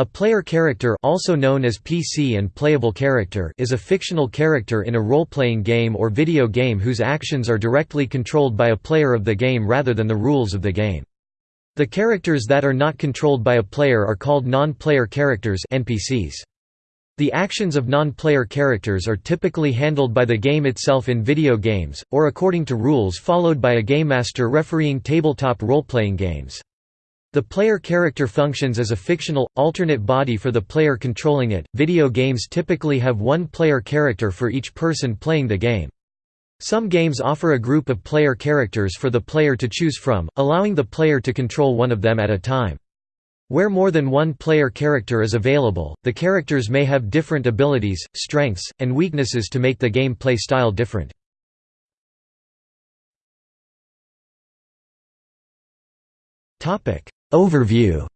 A player character also known as PC and playable character is a fictional character in a role-playing game or video game whose actions are directly controlled by a player of the game rather than the rules of the game. The characters that are not controlled by a player are called non-player characters NPCs. The actions of non-player characters are typically handled by the game itself in video games, or according to rules followed by a game master refereeing tabletop role-playing games. The player character functions as a fictional, alternate body for the player controlling it. Video games typically have one player character for each person playing the game. Some games offer a group of player characters for the player to choose from, allowing the player to control one of them at a time. Where more than one player character is available, the characters may have different abilities, strengths, and weaknesses to make the game play style different. Overview.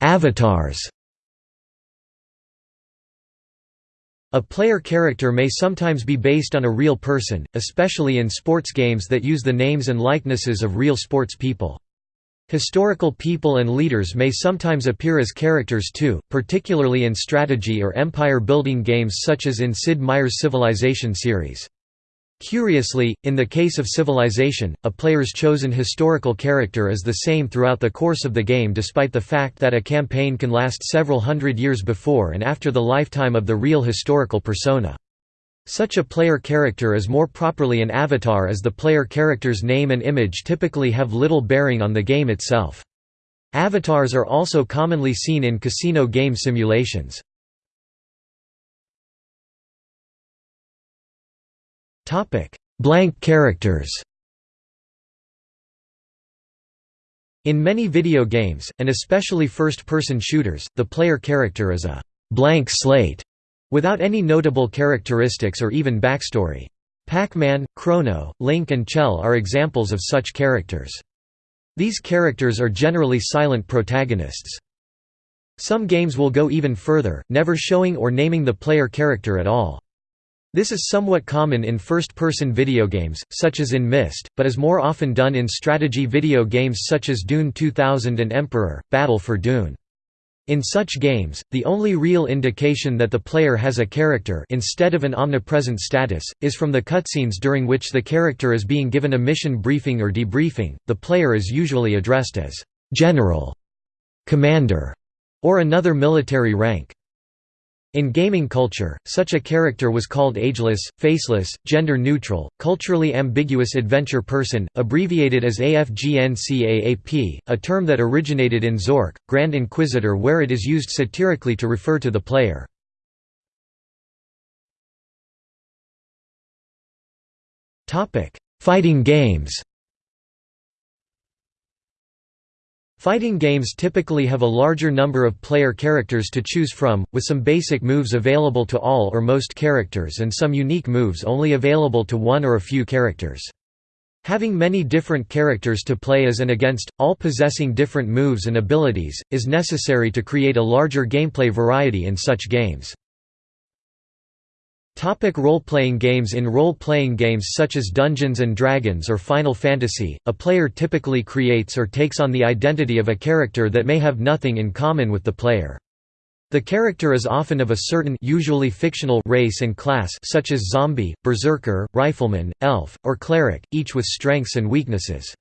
Avatars. A player character may sometimes be based on a real person, especially in sports games that use the names and likenesses of real sports people. Historical people and leaders may sometimes appear as characters too, particularly in strategy or empire-building games such as in Sid Meier's Civilization series. Curiously, in the case of Civilization, a player's chosen historical character is the same throughout the course of the game despite the fact that a campaign can last several hundred years before and after the lifetime of the real historical persona. Such a player character is more properly an avatar as the player character's name and image typically have little bearing on the game itself. Avatars are also commonly seen in casino game simulations. Blank characters In many video games, and especially first-person shooters, the player character is a «blank slate» without any notable characteristics or even backstory. Pac-Man, Chrono, Link and Chell are examples of such characters. These characters are generally silent protagonists. Some games will go even further, never showing or naming the player character at all. This is somewhat common in first-person video games, such as in Myst, but is more often done in strategy video games such as Dune 2000 and Emperor, Battle for Dune. In such games, the only real indication that the player has a character instead of an omnipresent status, is from the cutscenes during which the character is being given a mission briefing or debriefing. The player is usually addressed as «General», «Commander», or another military rank. In gaming culture, such a character was called ageless, faceless, gender-neutral, culturally ambiguous adventure person, abbreviated as AFGNCAAP, a term that originated in Zork, Grand Inquisitor where it is used satirically to refer to the player. Fighting games Fighting games typically have a larger number of player characters to choose from, with some basic moves available to all or most characters and some unique moves only available to one or a few characters. Having many different characters to play as and against, all possessing different moves and abilities, is necessary to create a larger gameplay variety in such games. Topic role-playing games In role-playing games such as Dungeons & Dragons or Final Fantasy, a player typically creates or takes on the identity of a character that may have nothing in common with the player. The character is often of a certain usually fictional race and class such as zombie, berserker, rifleman, elf, or cleric, each with strengths and weaknesses.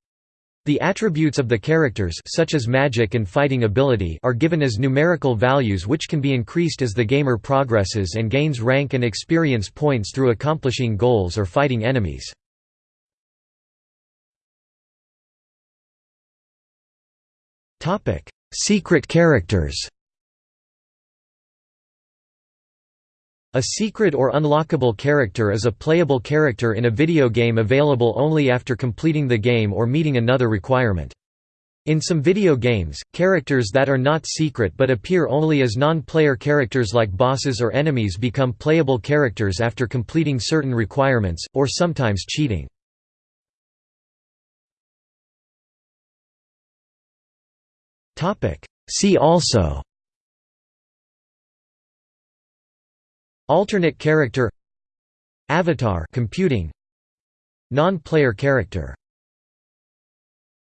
The attributes of the characters such as magic and fighting ability are given as numerical values which can be increased as the gamer progresses and gains rank and experience points through accomplishing goals or fighting enemies. Secret characters A secret or unlockable character is a playable character in a video game available only after completing the game or meeting another requirement. In some video games, characters that are not secret but appear only as non-player characters like bosses or enemies become playable characters after completing certain requirements, or sometimes cheating. See also Alternate character Avatar computing Non-player character